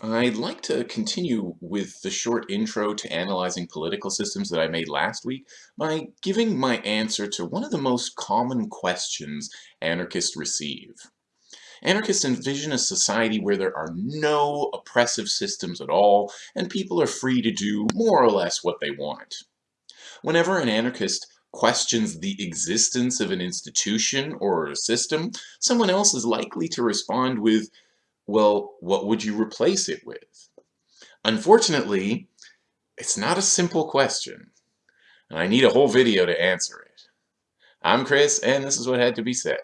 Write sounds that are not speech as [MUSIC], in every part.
I'd like to continue with the short intro to analyzing political systems that I made last week by giving my answer to one of the most common questions anarchists receive. Anarchists envision a society where there are no oppressive systems at all, and people are free to do more or less what they want. Whenever an anarchist questions the existence of an institution or a system, someone else is likely to respond with, well, what would you replace it with? Unfortunately, it's not a simple question, and I need a whole video to answer it. I'm Chris, and this is what had to be said.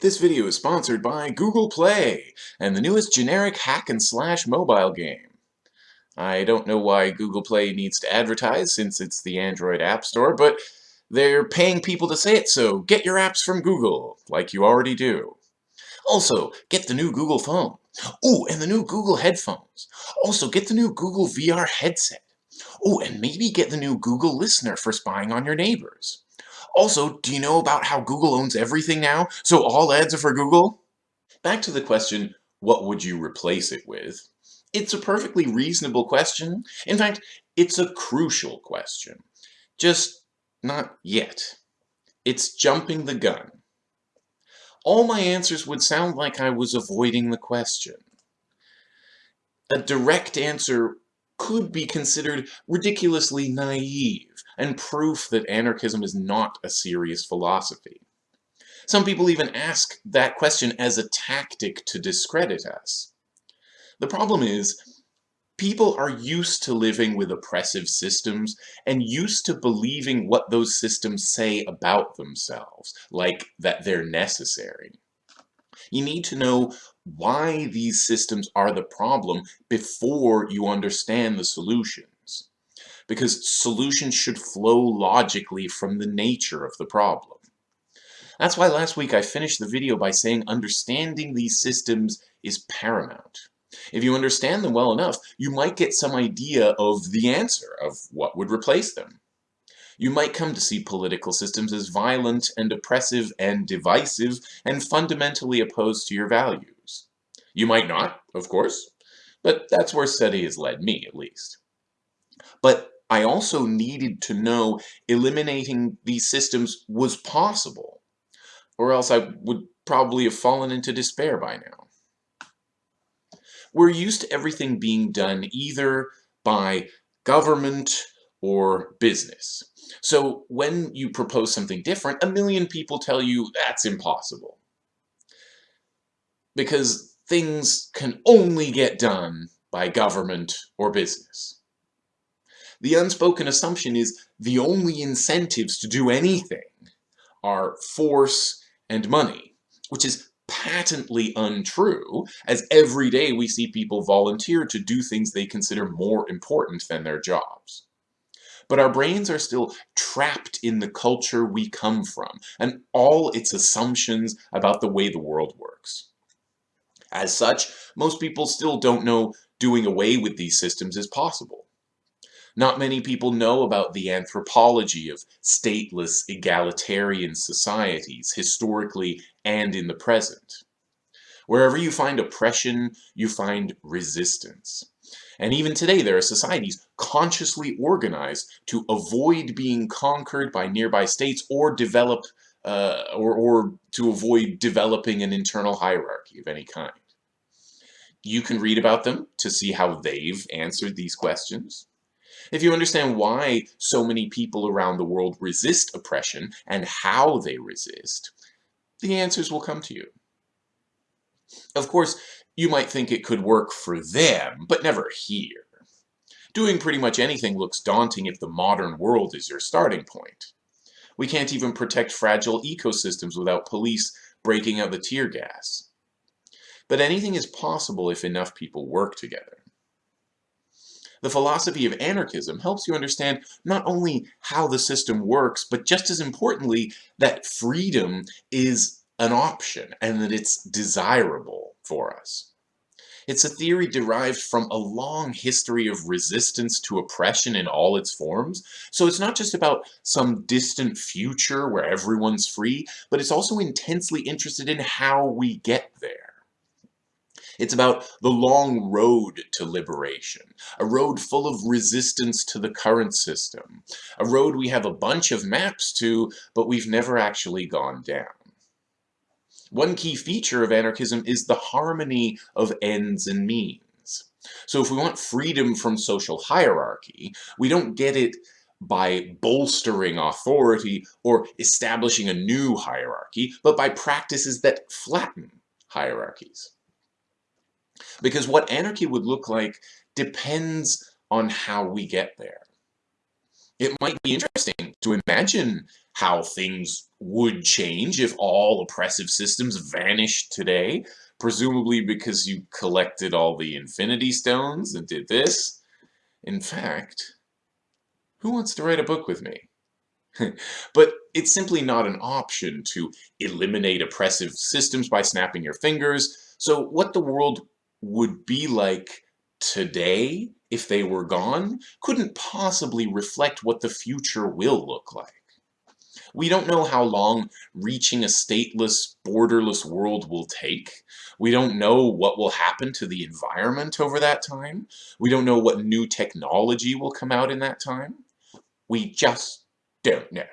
This video is sponsored by Google Play, and the newest generic hack and slash mobile game. I don't know why Google Play needs to advertise since it's the Android App Store, but they're paying people to say it, so get your apps from Google, like you already do. Also, get the new Google phone. Oh, and the new Google headphones. Also, get the new Google VR headset. Oh, and maybe get the new Google Listener for spying on your neighbors. Also, do you know about how Google owns everything now, so all ads are for Google? Back to the question, what would you replace it with? It's a perfectly reasonable question. In fact, it's a crucial question. Just not yet. It's jumping the gun all my answers would sound like I was avoiding the question. A direct answer could be considered ridiculously naive and proof that anarchism is not a serious philosophy. Some people even ask that question as a tactic to discredit us. The problem is, People are used to living with oppressive systems and used to believing what those systems say about themselves, like that they're necessary. You need to know why these systems are the problem before you understand the solutions. Because solutions should flow logically from the nature of the problem. That's why last week I finished the video by saying understanding these systems is paramount. If you understand them well enough, you might get some idea of the answer of what would replace them. You might come to see political systems as violent and oppressive and divisive and fundamentally opposed to your values. You might not, of course, but that's where study has led me, at least. But I also needed to know eliminating these systems was possible, or else I would probably have fallen into despair by now. We're used to everything being done either by government or business. So when you propose something different, a million people tell you that's impossible. Because things can only get done by government or business. The unspoken assumption is the only incentives to do anything are force and money, which is patently untrue, as every day we see people volunteer to do things they consider more important than their jobs. But our brains are still trapped in the culture we come from, and all its assumptions about the way the world works. As such, most people still don't know doing away with these systems is possible. Not many people know about the anthropology of stateless, egalitarian societies, historically and in the present. Wherever you find oppression, you find resistance. And even today, there are societies consciously organized to avoid being conquered by nearby states or develop, uh, or, or to avoid developing an internal hierarchy of any kind. You can read about them to see how they've answered these questions. If you understand why so many people around the world resist oppression and how they resist, the answers will come to you. Of course, you might think it could work for them, but never here. Doing pretty much anything looks daunting if the modern world is your starting point. We can't even protect fragile ecosystems without police breaking out the tear gas. But anything is possible if enough people work together. The philosophy of anarchism helps you understand not only how the system works, but just as importantly, that freedom is an option and that it's desirable for us. It's a theory derived from a long history of resistance to oppression in all its forms, so it's not just about some distant future where everyone's free, but it's also intensely interested in how we get there. It's about the long road to liberation, a road full of resistance to the current system, a road we have a bunch of maps to, but we've never actually gone down. One key feature of anarchism is the harmony of ends and means. So if we want freedom from social hierarchy, we don't get it by bolstering authority or establishing a new hierarchy, but by practices that flatten hierarchies. Because what anarchy would look like depends on how we get there. It might be interesting to imagine how things would change if all oppressive systems vanished today, presumably because you collected all the infinity stones and did this. In fact, who wants to write a book with me? [LAUGHS] but it's simply not an option to eliminate oppressive systems by snapping your fingers. So what the world would be like today if they were gone couldn't possibly reflect what the future will look like. We don't know how long reaching a stateless, borderless world will take. We don't know what will happen to the environment over that time. We don't know what new technology will come out in that time. We just don't know.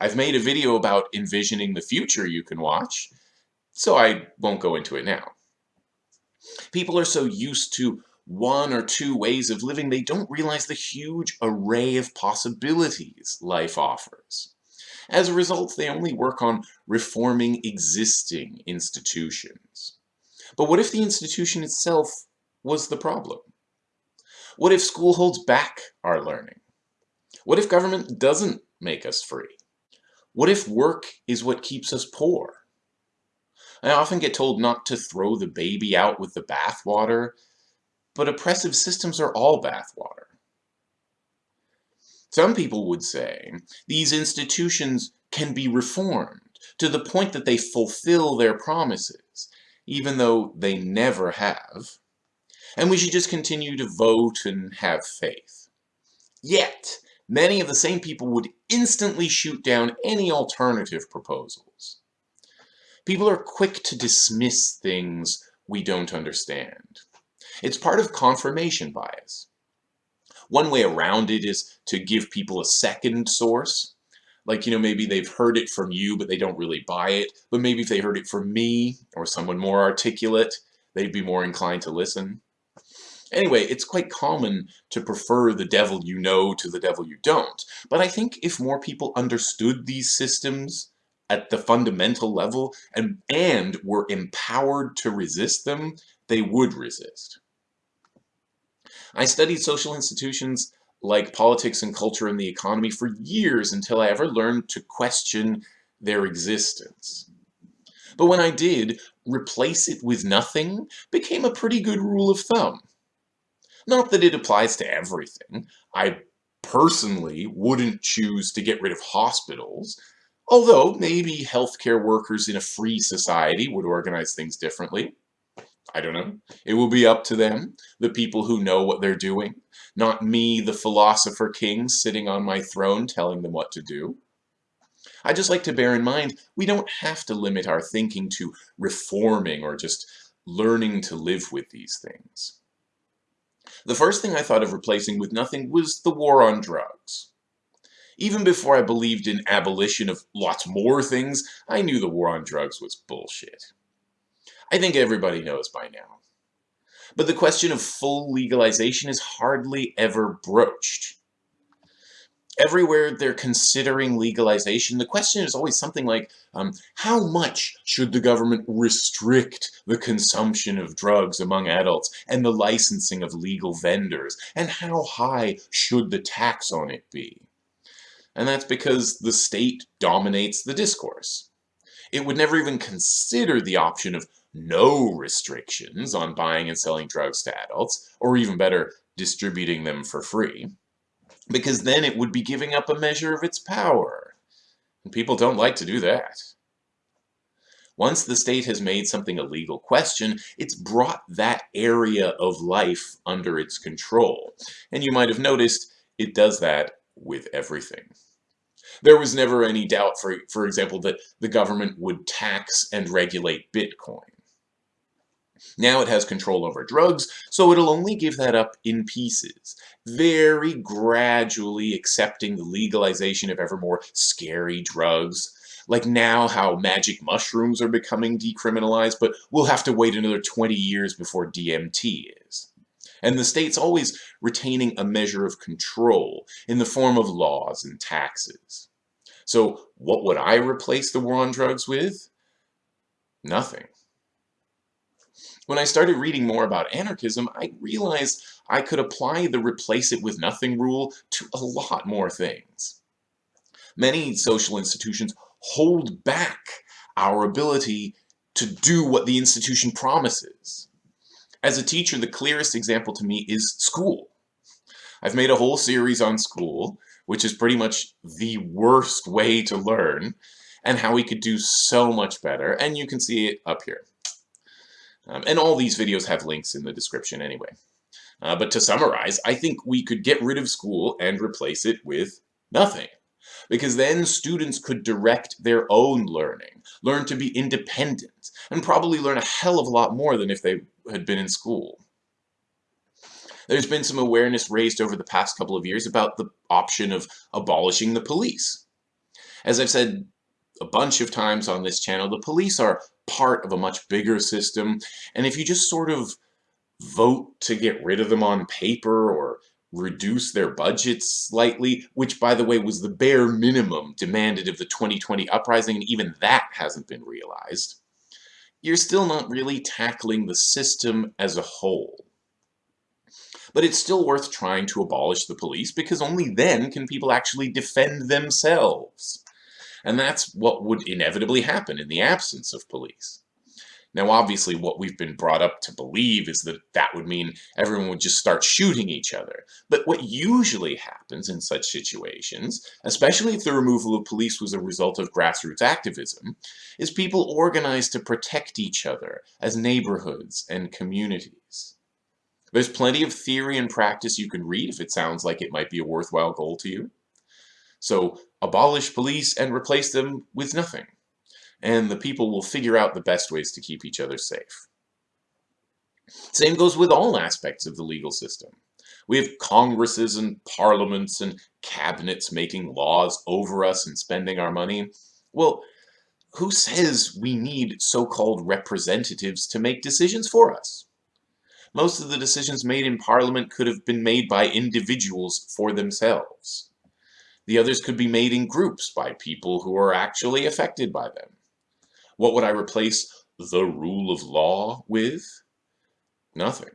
I've made a video about envisioning the future you can watch, so I won't go into it now. People are so used to one or two ways of living, they don't realize the huge array of possibilities life offers. As a result, they only work on reforming existing institutions. But what if the institution itself was the problem? What if school holds back our learning? What if government doesn't make us free? What if work is what keeps us poor? I often get told not to throw the baby out with the bathwater, but oppressive systems are all bathwater. Some people would say these institutions can be reformed to the point that they fulfill their promises, even though they never have. And we should just continue to vote and have faith. Yet, many of the same people would instantly shoot down any alternative proposals. People are quick to dismiss things we don't understand. It's part of confirmation bias. One way around it is to give people a second source. Like, you know, maybe they've heard it from you, but they don't really buy it. But maybe if they heard it from me or someone more articulate, they'd be more inclined to listen. Anyway, it's quite common to prefer the devil you know to the devil you don't. But I think if more people understood these systems at the fundamental level and, and were empowered to resist them, they would resist. I studied social institutions like politics and culture and the economy for years until I ever learned to question their existence. But when I did, replace it with nothing became a pretty good rule of thumb. Not that it applies to everything. I personally wouldn't choose to get rid of hospitals, although maybe healthcare workers in a free society would organize things differently. I don't know. It will be up to them, the people who know what they're doing, not me, the philosopher king, sitting on my throne telling them what to do. I just like to bear in mind, we don't have to limit our thinking to reforming or just learning to live with these things. The first thing I thought of replacing with nothing was the war on drugs. Even before I believed in abolition of lots more things, I knew the war on drugs was bullshit. I think everybody knows by now. But the question of full legalization is hardly ever broached. Everywhere they're considering legalization, the question is always something like, um, how much should the government restrict the consumption of drugs among adults and the licensing of legal vendors? And how high should the tax on it be? And that's because the state dominates the discourse. It would never even consider the option of no restrictions on buying and selling drugs to adults, or even better, distributing them for free because then it would be giving up a measure of its power. And people don't like to do that. Once the state has made something a legal question, it's brought that area of life under its control. And you might have noticed it does that with everything. There was never any doubt, for, for example, that the government would tax and regulate Bitcoin. Now it has control over drugs, so it'll only give that up in pieces, very gradually accepting the legalization of ever more scary drugs. Like now how magic mushrooms are becoming decriminalized, but we'll have to wait another 20 years before DMT is. And the state's always retaining a measure of control in the form of laws and taxes. So what would I replace the war on drugs with? Nothing. When I started reading more about anarchism, I realized I could apply the replace it with nothing rule to a lot more things. Many social institutions hold back our ability to do what the institution promises. As a teacher, the clearest example to me is school. I've made a whole series on school, which is pretty much the worst way to learn, and how we could do so much better, and you can see it up here. Um, and all these videos have links in the description anyway. Uh, but to summarize, I think we could get rid of school and replace it with nothing. Because then students could direct their own learning, learn to be independent, and probably learn a hell of a lot more than if they had been in school. There's been some awareness raised over the past couple of years about the option of abolishing the police. As I've said a bunch of times on this channel, the police are part of a much bigger system, and if you just sort of vote to get rid of them on paper or reduce their budgets slightly, which by the way was the bare minimum demanded of the 2020 uprising, and even that hasn't been realized, you're still not really tackling the system as a whole. But it's still worth trying to abolish the police because only then can people actually defend themselves. And that's what would inevitably happen in the absence of police. Now, obviously, what we've been brought up to believe is that that would mean everyone would just start shooting each other. But what usually happens in such situations, especially if the removal of police was a result of grassroots activism, is people organize to protect each other as neighborhoods and communities. There's plenty of theory and practice you can read if it sounds like it might be a worthwhile goal to you. So abolish police and replace them with nothing. And the people will figure out the best ways to keep each other safe. Same goes with all aspects of the legal system. We have congresses and parliaments and cabinets making laws over us and spending our money. Well, who says we need so-called representatives to make decisions for us? Most of the decisions made in Parliament could have been made by individuals for themselves. The others could be made in groups by people who are actually affected by them. What would I replace the rule of law with? Nothing.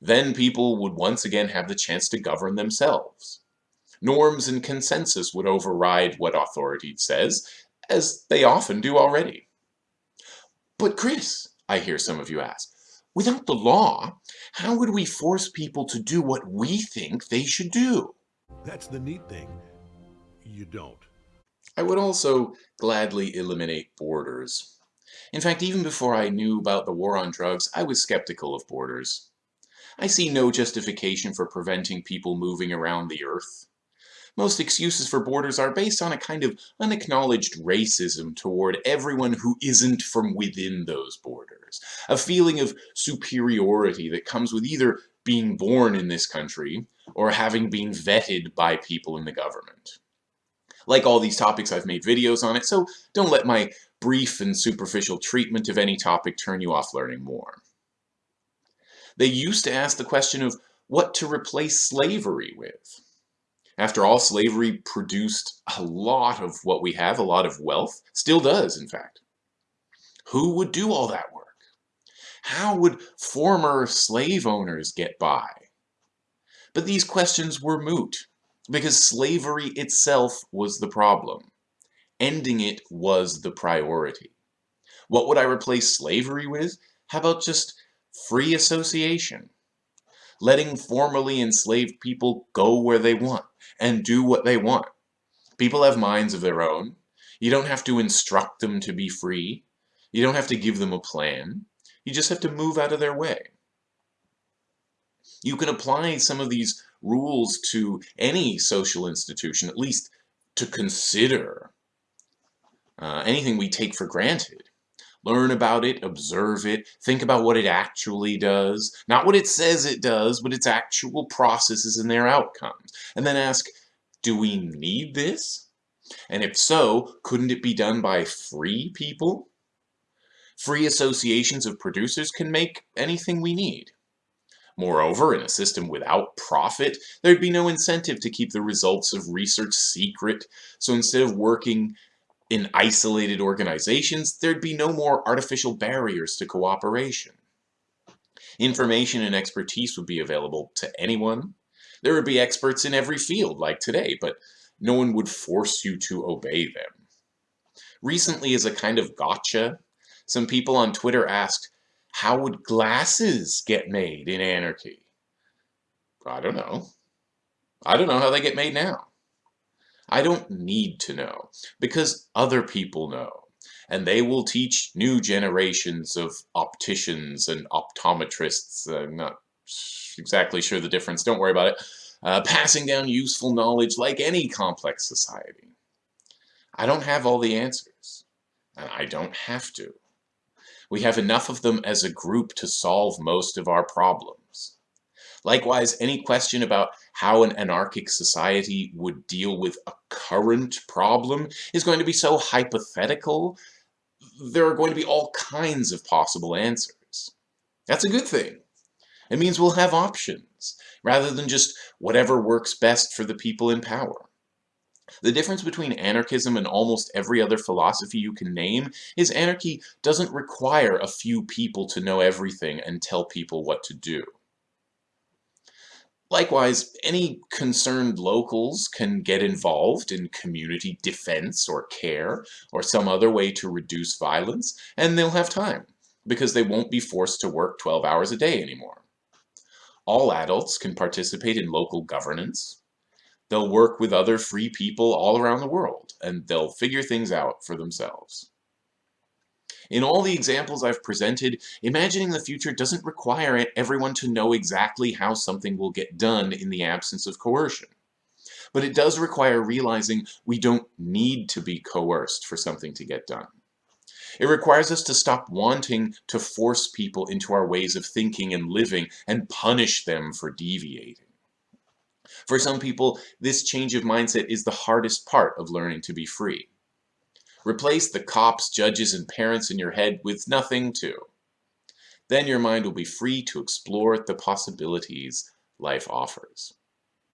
Then people would once again have the chance to govern themselves. Norms and consensus would override what authority says, as they often do already. But Chris, I hear some of you ask, without the law, how would we force people to do what we think they should do? That's the neat thing. You don't. I would also gladly eliminate borders. In fact, even before I knew about the war on drugs, I was skeptical of borders. I see no justification for preventing people moving around the earth. Most excuses for borders are based on a kind of unacknowledged racism toward everyone who isn't from within those borders. A feeling of superiority that comes with either being born in this country or having been vetted by people in the government. Like all these topics, I've made videos on it, so don't let my brief and superficial treatment of any topic turn you off learning more. They used to ask the question of what to replace slavery with. After all, slavery produced a lot of what we have, a lot of wealth, still does, in fact. Who would do all that work? How would former slave owners get by? But these questions were moot, because slavery itself was the problem. Ending it was the priority. What would I replace slavery with? How about just free association? Letting formerly enslaved people go where they want and do what they want. People have minds of their own. You don't have to instruct them to be free. You don't have to give them a plan. You just have to move out of their way. You can apply some of these rules to any social institution, at least to consider uh, anything we take for granted, Learn about it, observe it, think about what it actually does. Not what it says it does, but its actual processes and their outcomes. And then ask, do we need this? And if so, couldn't it be done by free people? Free associations of producers can make anything we need. Moreover, in a system without profit, there'd be no incentive to keep the results of research secret, so instead of working in isolated organizations, there'd be no more artificial barriers to cooperation. Information and expertise would be available to anyone. There would be experts in every field like today, but no one would force you to obey them. Recently, as a kind of gotcha, some people on Twitter asked, how would glasses get made in anarchy? I don't know. I don't know how they get made now. I don't need to know, because other people know, and they will teach new generations of opticians and optometrists, I'm not exactly sure the difference, don't worry about it, uh, passing down useful knowledge like any complex society. I don't have all the answers, and I don't have to. We have enough of them as a group to solve most of our problems. Likewise, any question about how an anarchic society would deal with a current problem is going to be so hypothetical, there are going to be all kinds of possible answers. That's a good thing. It means we'll have options, rather than just whatever works best for the people in power. The difference between anarchism and almost every other philosophy you can name is anarchy doesn't require a few people to know everything and tell people what to do. Likewise, any concerned locals can get involved in community defense or care or some other way to reduce violence, and they'll have time because they won't be forced to work 12 hours a day anymore. All adults can participate in local governance. They'll work with other free people all around the world, and they'll figure things out for themselves. In all the examples I've presented, imagining the future doesn't require everyone to know exactly how something will get done in the absence of coercion. But it does require realizing we don't need to be coerced for something to get done. It requires us to stop wanting to force people into our ways of thinking and living and punish them for deviating. For some people, this change of mindset is the hardest part of learning to be free. Replace the cops, judges, and parents in your head with nothing too. Then your mind will be free to explore the possibilities life offers.